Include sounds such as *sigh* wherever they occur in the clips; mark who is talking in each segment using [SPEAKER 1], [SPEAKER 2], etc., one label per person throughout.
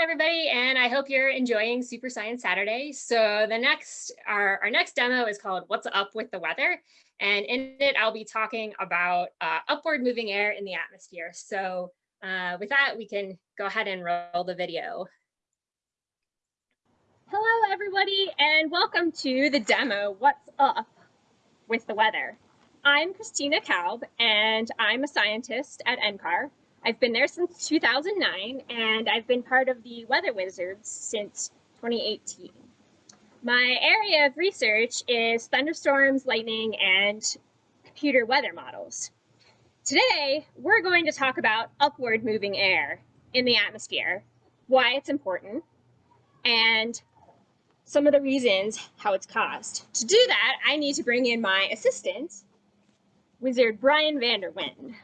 [SPEAKER 1] everybody, and I hope you're enjoying Super Science Saturday. So the next, our, our next demo is called What's Up with the Weather? And in it, I'll be talking about uh, upward moving air in the atmosphere. So uh, with that, we can go ahead and roll the video. Hello, everybody, and welcome to the demo, What's Up with the Weather. I'm Christina Kalb, and I'm a scientist at NCAR. I've been there since 2009, and I've been part of the Weather Wizards since 2018. My area of research is thunderstorms, lightning, and computer weather models. Today, we're going to talk about upward moving air in the atmosphere, why it's important, and some of the reasons how it's caused. To do that, I need to bring in my assistant, Wizard Brian Vanderwind.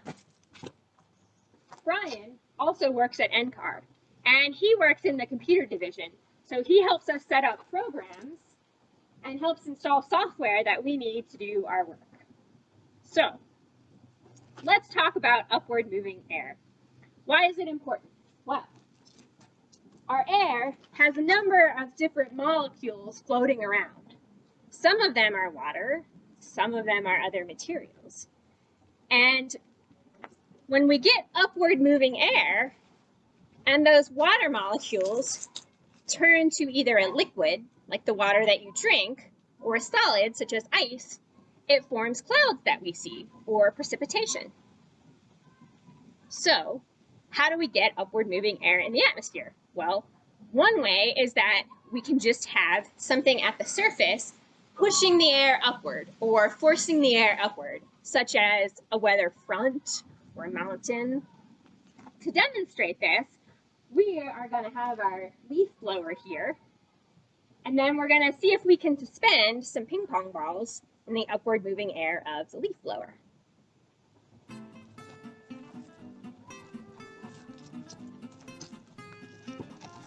[SPEAKER 1] Brian also works at NCAR, and he works in the computer division. So he helps us set up programs and helps install software that we need to do our work. So let's talk about upward moving air. Why is it important? Well, our air has a number of different molecules floating around. Some of them are water, some of them are other materials. And when we get upward moving air and those water molecules turn to either a liquid, like the water that you drink, or a solid, such as ice, it forms clouds that we see, or precipitation. So, how do we get upward moving air in the atmosphere? Well, one way is that we can just have something at the surface pushing the air upward or forcing the air upward, such as a weather front or mountain. To demonstrate this, we are going to have our leaf blower here. And then we're going to see if we can suspend some ping pong balls in the upward moving air of the leaf blower.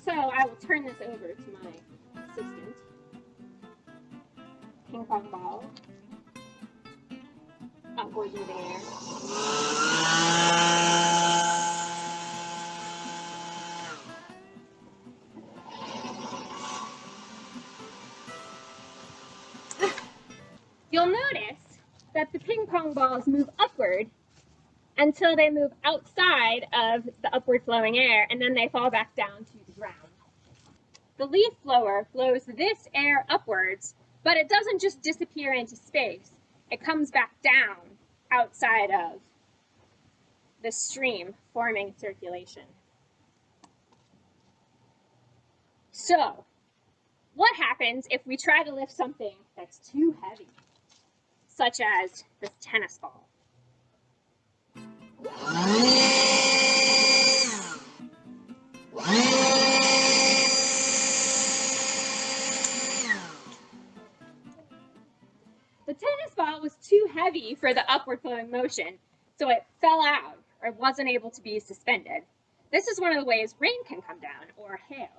[SPEAKER 1] So I will turn this over to my assistant. Ping pong ball. Upward moving air. Balls move upward until they move outside of the upward flowing air and then they fall back down to the ground. The leaf blower blows this air upwards, but it doesn't just disappear into space. It comes back down outside of the stream forming circulation. So, what happens if we try to lift something that's too heavy, such as this tennis ball? The tennis ball was too heavy for the upward flowing motion, so it fell out or wasn't able to be suspended. This is one of the ways rain can come down or hail.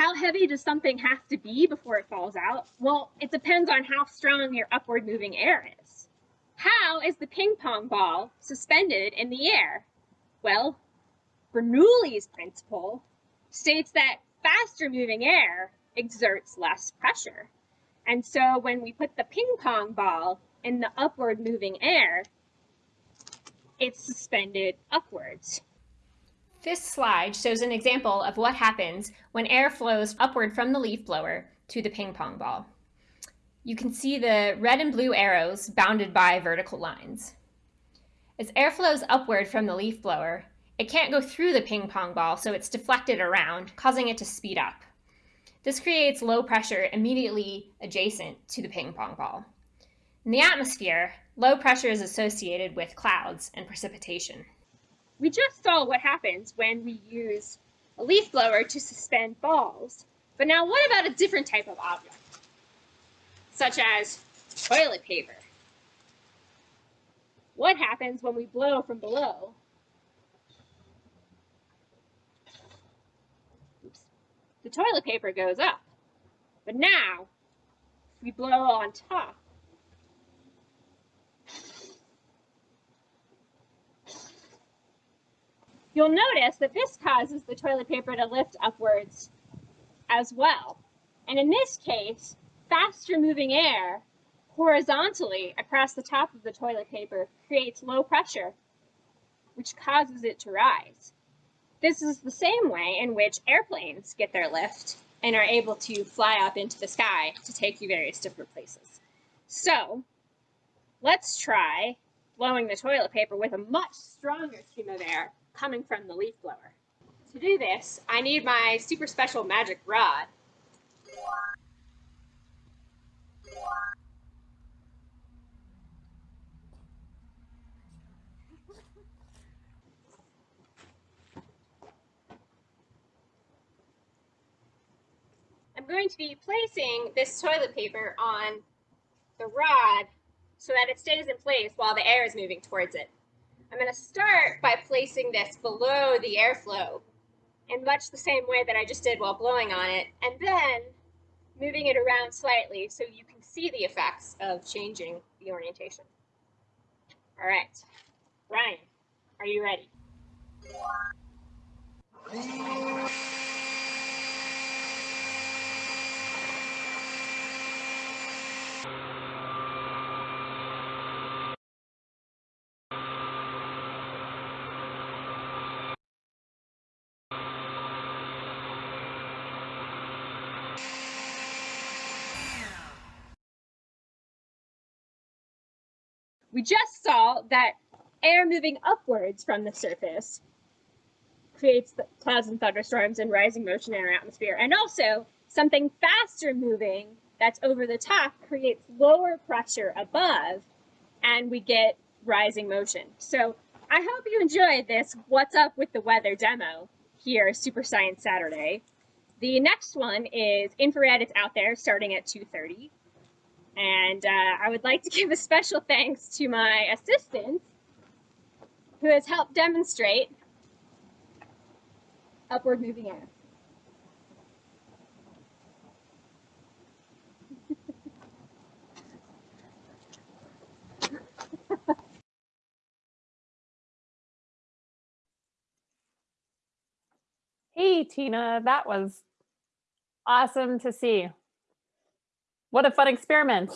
[SPEAKER 1] How heavy does something have to be before it falls out? Well, it depends on how strong your upward moving air is. How is the ping pong ball suspended in the air? Well, Bernoulli's principle states that faster moving air exerts less pressure. And so when we put the ping pong ball in the upward moving air, it's suspended upwards. This slide shows an example of what happens when air flows upward from the leaf blower to the ping pong ball. You can see the red and blue arrows bounded by vertical lines. As air flows upward from the leaf blower, it can't go through the ping pong ball, so it's deflected around, causing it to speed up. This creates low pressure immediately adjacent to the ping pong ball. In the atmosphere, low pressure is associated with clouds and precipitation. We just saw what happens when we use a leaf blower to suspend balls. But now what about a different type of object, such as toilet paper? What happens when we blow from below? Oops. The toilet paper goes up. But now, if we blow on top, you'll notice that this causes the toilet paper to lift upwards as well. And in this case, faster moving air horizontally across the top of the toilet paper creates low pressure, which causes it to rise. This is the same way in which airplanes get their lift and are able to fly up into the sky to take you various different places. So let's try blowing the toilet paper with a much stronger stream of air coming from the leaf blower. To do this, I need my super special magic rod. I'm going to be placing this toilet paper on the rod so that it stays in place while the air is moving towards it. I'm going to start by placing this below the airflow in much the same way that I just did while blowing on it, and then moving it around slightly so you can see the effects of changing the orientation. All right, Ryan, are you ready? We just saw that air moving upwards from the surface creates clouds and thunderstorms and rising motion in our atmosphere. And also, something faster moving that's over the top creates lower pressure above, and we get rising motion. So I hope you enjoyed this What's Up with the Weather demo here, Super Science Saturday. The next one is infrared. It's out there starting at 2.30. And uh, I would like to *laughs* give a special thanks to my assistant who has helped demonstrate upward moving air.
[SPEAKER 2] Hey, Tina, that was awesome to see. What a fun experiment.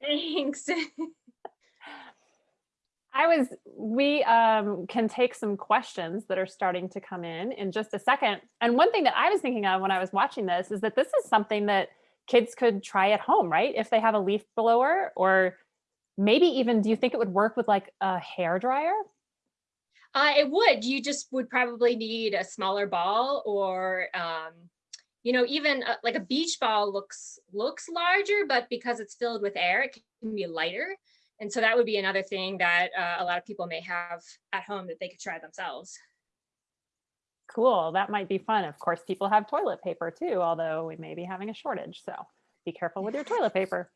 [SPEAKER 1] Thanks. *laughs*
[SPEAKER 2] I was, we um, can take some questions that are starting to come in in just a second. And one thing that I was thinking of when I was watching this is that this is something that kids could try at home, right? If they have a leaf blower or maybe even, do you think it would work with like a hair dryer?
[SPEAKER 1] Uh, it would. You just would probably need a smaller ball or um, you know, even a, like a beach ball looks looks larger, but because it's filled with air, it can be lighter. And so that would be another thing that uh, a lot of people may have at home that they could try themselves.
[SPEAKER 2] Cool, that might be fun. Of course, people have toilet paper too, although we may be having a shortage. So be careful with your toilet paper.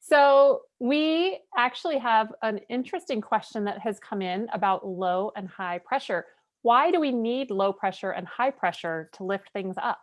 [SPEAKER 2] So we actually have an interesting question that has come in about low and high pressure. Why do we need low pressure and high pressure to lift things up?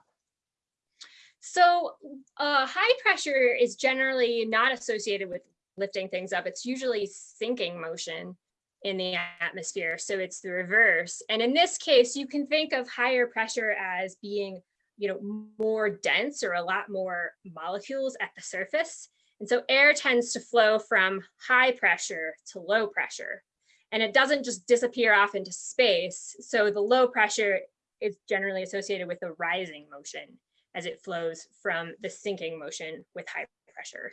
[SPEAKER 1] So uh, high pressure is generally not associated with lifting things up. It's usually sinking motion in the atmosphere. So it's the reverse. And in this case, you can think of higher pressure as being you know, more dense or a lot more molecules at the surface. And so air tends to flow from high pressure to low pressure. And it doesn't just disappear off into space. So the low pressure is generally associated with a rising motion as it flows from the sinking motion with high pressure.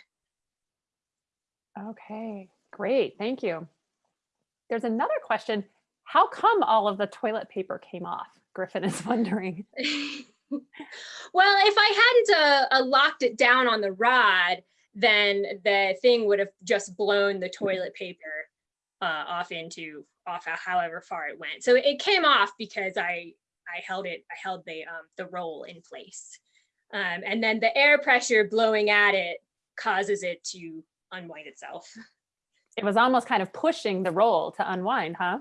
[SPEAKER 2] Okay, great, thank you. There's another question. How come all of the toilet paper came off? Griffin is *laughs* wondering. *laughs*
[SPEAKER 1] well, if I hadn't uh, uh, locked it down on the rod, then the thing would have just blown the toilet paper uh, off into off however far it went. So it came off because I I held it I held the um, the roll in place. Um, and then the air pressure blowing at it causes it to unwind itself.
[SPEAKER 2] It was almost kind of pushing the roll to unwind, huh?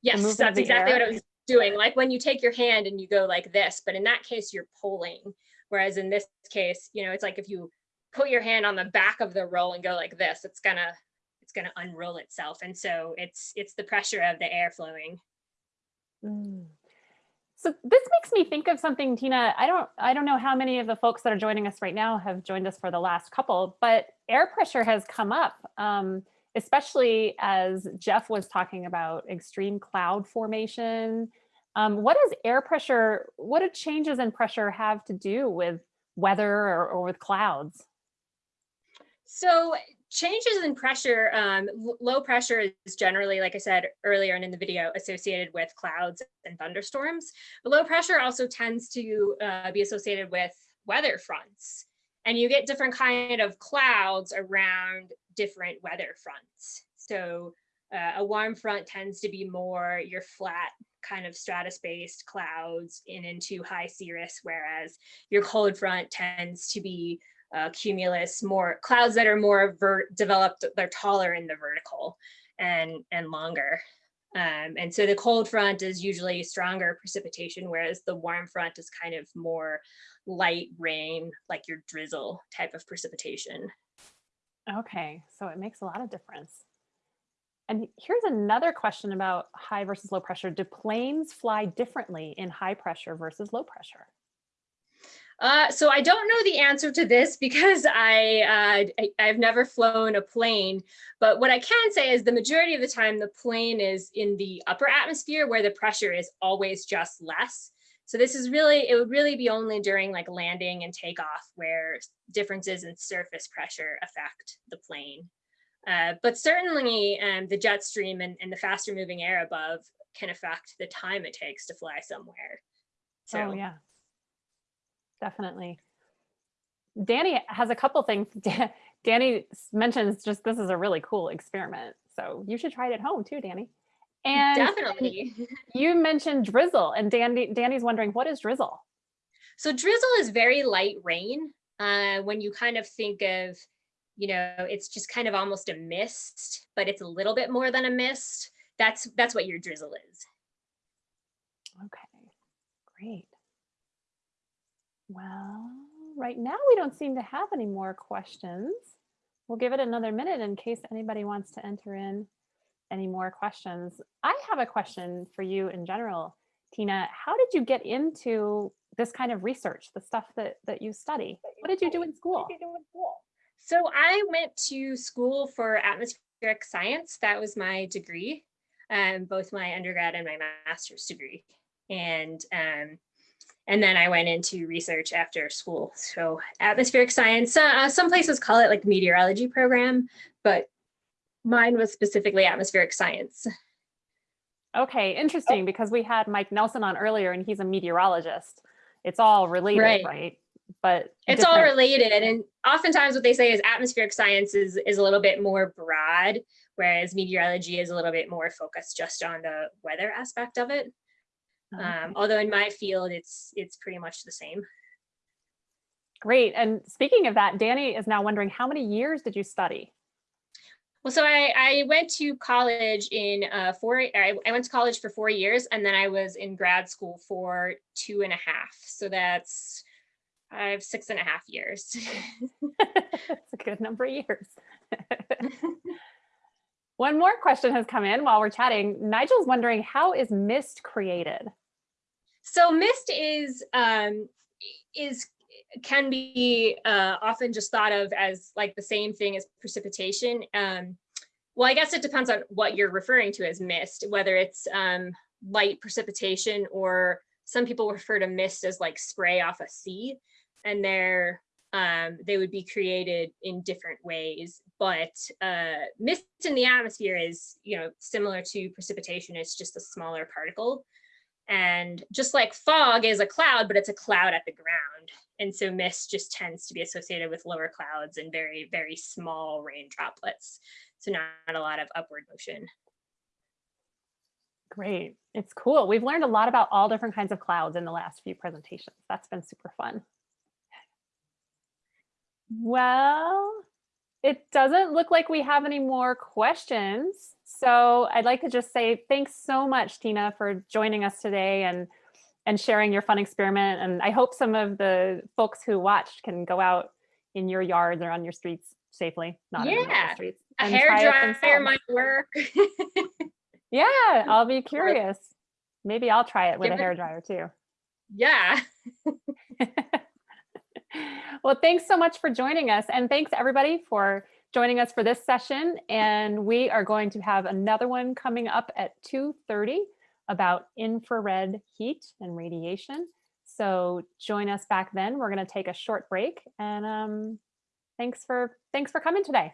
[SPEAKER 1] Yes, that's exactly air. what I was doing. Like when you take your hand and you go like this, but in that case, you're pulling. Whereas in this case, you know, it's like if you put your hand on the back of the roll and go like this, it's gonna it's gonna unroll itself. And so it's it's the pressure of the air flowing
[SPEAKER 2] Mm. So this makes me think of something, Tina. I don't, I don't know how many of the folks that are joining us right now have joined us for the last couple, but air pressure has come up, um, especially as Jeff was talking about extreme cloud formation. Um, what does air pressure, what do changes in pressure have to do with weather or, or with clouds?
[SPEAKER 1] So changes in pressure, um, low pressure is generally, like I said earlier and in the video, associated with clouds and thunderstorms. But low pressure also tends to uh, be associated with weather fronts. And you get different kind of clouds around different weather fronts. So uh, a warm front tends to be more your flat kind of stratus-based clouds in into high cirrus, whereas your cold front tends to be uh, cumulus, more clouds that are more developed, they're taller in the vertical and, and longer. Um, and so the cold front is usually stronger precipitation, whereas the warm front is kind of more light rain, like your drizzle type of precipitation.
[SPEAKER 2] Okay, so it makes a lot of difference. And here's another question about high versus low pressure. Do planes fly differently in high pressure versus low pressure?
[SPEAKER 1] Uh, so I don't know the answer to this because I, uh, I have never flown a plane, but what I can say is the majority of the time the plane is in the upper atmosphere where the pressure is always just less. So this is really, it would really be only during like landing and takeoff where differences in surface pressure affect the plane. Uh, but certainly um, the jet stream and, and, the faster moving air above can affect the time it takes to fly somewhere.
[SPEAKER 2] So oh, yeah, definitely. Danny has a couple things. *laughs* Danny mentions just this is a really cool experiment. So you should try it at home too, Danny.
[SPEAKER 1] And definitely.
[SPEAKER 2] you mentioned drizzle and Danny, Danny's wondering what is drizzle?
[SPEAKER 1] So drizzle is very light rain. Uh, when you kind of think of you know, it's just kind of almost a mist, but it's a little bit more than a mist. That's that's what your drizzle is.
[SPEAKER 2] Okay, great. Well, right now we don't seem to have any more questions. We'll give it another minute in case anybody wants to enter in any more questions. I have a question for you in general, Tina. How did you get into this kind of research, the stuff that, that you study? What did you do in school?
[SPEAKER 1] So I went to school for atmospheric science. That was my degree, um, both my undergrad and my master's degree. And um, and then I went into research after school. So atmospheric science, uh, some places call it like meteorology program, but mine was specifically atmospheric science.
[SPEAKER 2] Okay, interesting, because we had Mike Nelson on earlier and he's a meteorologist. It's all related, right? right? but
[SPEAKER 1] it's all related. And oftentimes what they say is atmospheric science is, is a little bit more broad, whereas meteorology is a little bit more focused just on the weather aspect of it. Okay. Um, although in my field, it's it's pretty much the same.
[SPEAKER 2] Great. And speaking of that, Danny is now wondering how many years did you study?
[SPEAKER 1] Well, so I, I went to college in uh, four, I, I went to college for four years and then I was in grad school for two and a half. So that's I have six and a half years. *laughs* *laughs*
[SPEAKER 2] That's a good number of years. *laughs* One more question has come in while we're chatting. Nigel's wondering, how is mist created?
[SPEAKER 1] So mist is, um, is can be uh, often just thought of as like the same thing as precipitation. Um, well, I guess it depends on what you're referring to as mist, whether it's um, light precipitation or some people refer to mist as like spray off a sea and they're um, they would be created in different ways. But uh, mist in the atmosphere is, you know, similar to precipitation. It's just a smaller particle. And just like fog is a cloud, but it's a cloud at the ground. And so mist just tends to be associated with lower clouds and very, very small rain droplets. So not a lot of upward motion.
[SPEAKER 2] Great. It's cool. We've learned a lot about all different kinds of clouds in the last few presentations. That's been super fun. Well, it doesn't look like we have any more questions. So I'd like to just say thanks so much, Tina, for joining us today and and sharing your fun experiment. And I hope some of the folks who watched can go out in your yards or on your streets safely, not yeah. in the streets.
[SPEAKER 1] A hair dryer might work. *laughs*
[SPEAKER 2] yeah, I'll be curious. Maybe I'll try it with
[SPEAKER 1] Give
[SPEAKER 2] a hair dryer too.
[SPEAKER 1] Yeah. *laughs* *laughs*
[SPEAKER 2] well, thanks so much for joining us. And thanks everybody for joining us for this session. And we are going to have another one coming up at 2.30 about infrared heat and radiation. So join us back then. We're going to take a short break and um, thanks for thanks for coming today.